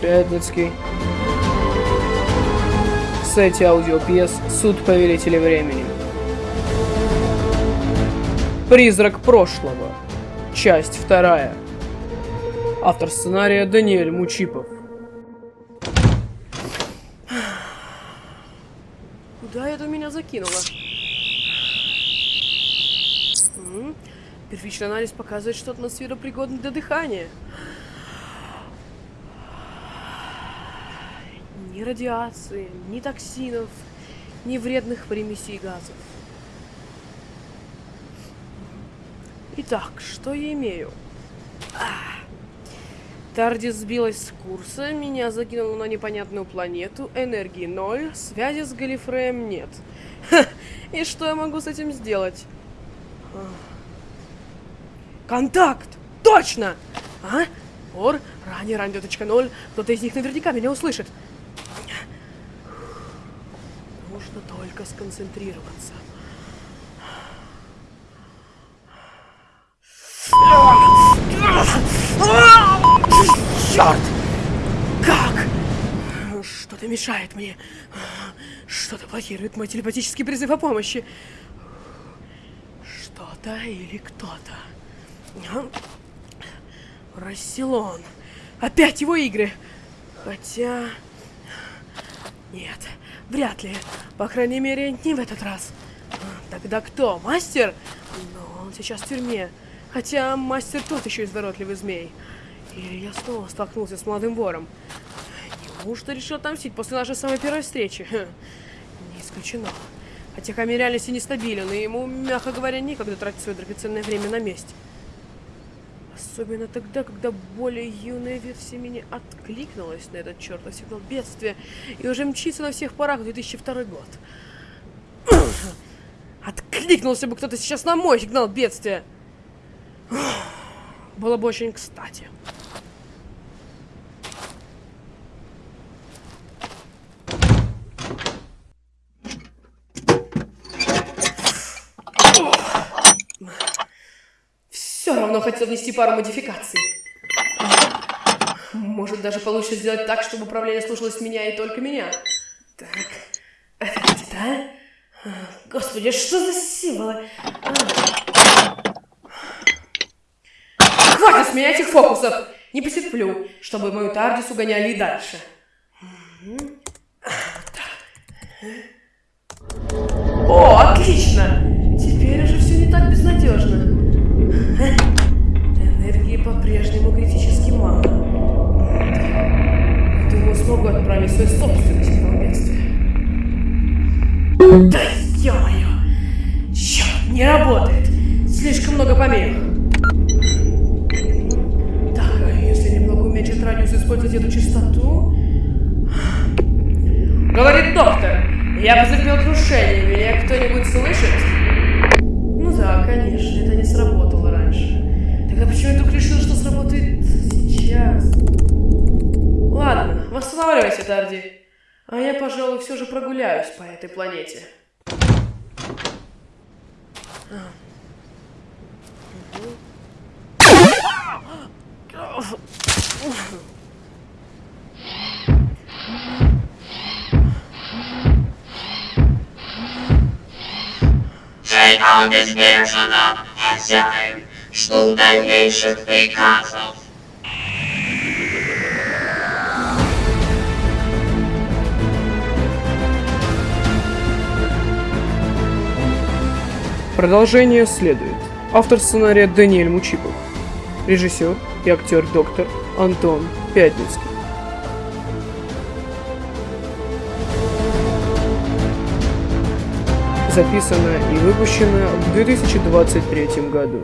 Пятницкий. Сайте аудиопьес «Суд повелителя времени». Призрак прошлого. Часть вторая. Автор сценария Даниэль Мучипов. Куда это меня закинуло? Первичный анализ показывает, что атмосфера пригодна для дыхания. Ни радиации, ни токсинов, ни вредных примесей газов. Итак, что я имею? А. Тардис сбилась с курса, меня закинуло на непонятную планету, энергии ноль, связи с Галифреем нет. Ха, и что я могу с этим сделать? А. Контакт! Точно! А? Ор, ранее радио.0, кто-то из них наверняка меня услышит. Только сконцентрироваться. Черт! Как? Что-то мешает мне. Что-то блокирует мой телепатический призыв о помощи. Что-то или кто-то. Расселон. Опять его игры. Хотя... Нет, вряд ли. По крайней мере, не в этот раз. Тогда кто? Мастер? Но он сейчас в тюрьме. Хотя мастер тот еще изворотливый змей. Или я снова столкнулся с молодым вором. Неужто решил отомстить после нашей самой первой встречи? Хм, Не исключено. Хотя камень реальности нестабилен, и ему, мягко говоря, некогда тратить свое драгоценное время на месть. Особенно тогда, когда более юная версия меня откликнулась на этот чертов сигнал бедствия и уже мчится на всех парах в 2002 год. Откликнулся бы кто-то сейчас на мой сигнал бедствия. Было бы очень кстати. Все равно хотел внести пару модификаций. Может, даже получится сделать так, чтобы управление слушалось меня и только меня. Так, это где-то, а? Господи, что за символы? А. Хватит с этих фокусов! Не потерплю, чтобы мою Тардис угоняли и дальше. О, отлично! Смогу отправить свой собственный сигнал бедствия. Да ё-моё! Чёрт, не работает! Слишком много помех. Так, а если немного уменьшить радиус использовать эту частоту... Говорит доктор, я потерпел крушение, меня кто-нибудь слышит? Ну да, конечно, это не сработало раньше. Тогда почему я вдруг решил, что сработает сейчас? Восстанавливайся, Тарди. А я, пожалуй, все же прогуляюсь по этой планете. Czekał niezmierzona hazjajem, sztuk dawniejszych wykazów. Продолжение следует. Автор сценария Даниэль Мучипов. Режиссер и актер доктор Антон Пятницкий. Записано и выпущено в 2023 году.